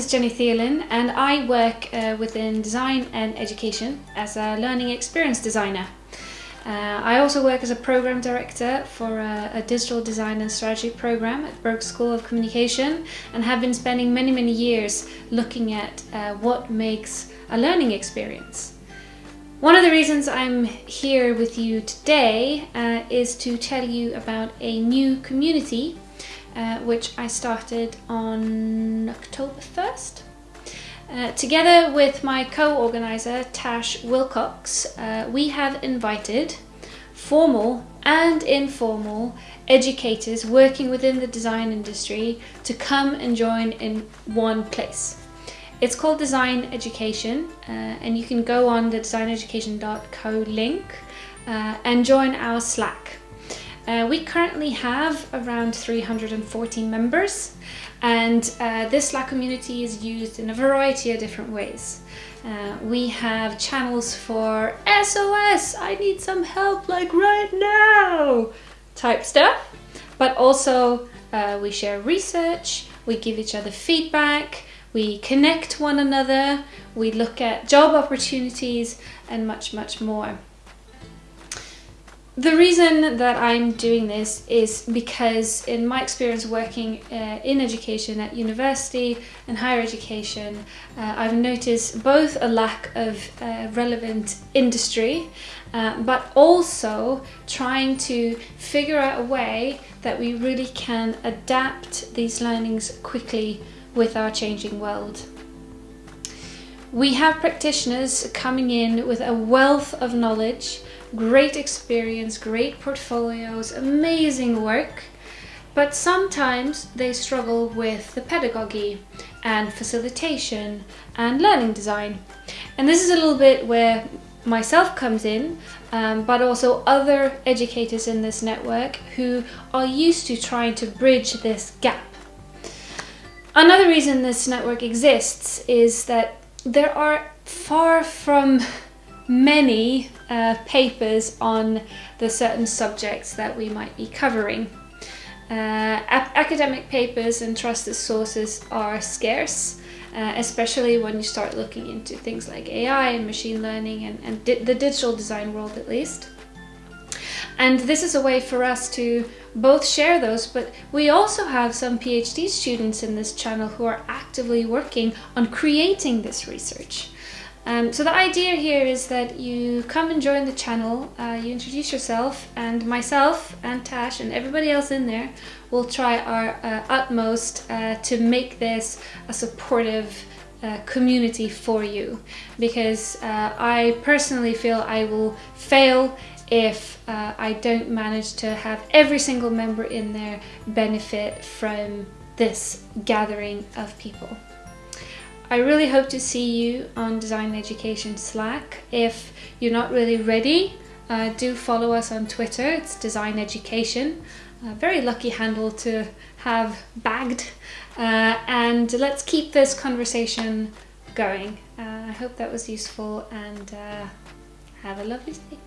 is Jenny Theolin and I work uh, within design and education as a learning experience designer. Uh, I also work as a program director for a, a, digital design and strategy program at Berghs School of Communication and have been spending many, many years looking at uh, what makes a learning experience. One of the reasons I'm here with you today uh, is to tell you about a new community uh, which I started on October 1st. Uh, together with my co-organizer Tash Wilcox, uh, we have invited formal and informal educators working within the design industry to come and join in one place. It's called Design Education uh, and you can go on the designeducation.co link uh, and join our Slack. Uh, we currently have around 340 members and uh, this Slack community is used in a variety of different ways. Uh, we have channels for SOS, I need some help like right now type stuff, but also uh, we share research, we give each other feedback, we connect one another, we look at job opportunities and much, much more. The reason that I'm doing this is because in my experience working uh, in education at university and higher education, uh, I've noticed both a lack of uh, relevant industry, uh, but also trying to figure out a way that we really can adapt these learnings quickly with our changing world. We have practitioners coming in with a wealth of knowledge great experience, great portfolios, amazing work, but sometimes they struggle with the pedagogy and facilitation and learning design. And this is a little bit where myself comes in, um, but also other educators in this network who are used to trying to bridge this gap. Another reason this network exists is that there are far from many uh, papers on the certain subjects that we might be covering. Uh, academic papers and trusted sources are scarce, uh, especially when you start looking into things like AI and machine learning and, and di the digital design world at least. And this is a way for us to both share those, but we also have some PhD students in this channel who are actively working on creating this research. Um, so the idea here is that you come and join the channel, uh, you introduce yourself, and myself and Tash and everybody else in there will try our uh, utmost uh, to make this a supportive uh, community for you because uh, I personally feel I will fail if uh, I don't manage to have every single member in there benefit from this gathering of people. I really hope to see you on Design Education Slack. If you're not really ready, uh, do follow us on Twitter. It's Design Education. A very lucky handle to have bagged. Uh, and let's keep this conversation going. Uh, I hope that was useful and uh, have a lovely day.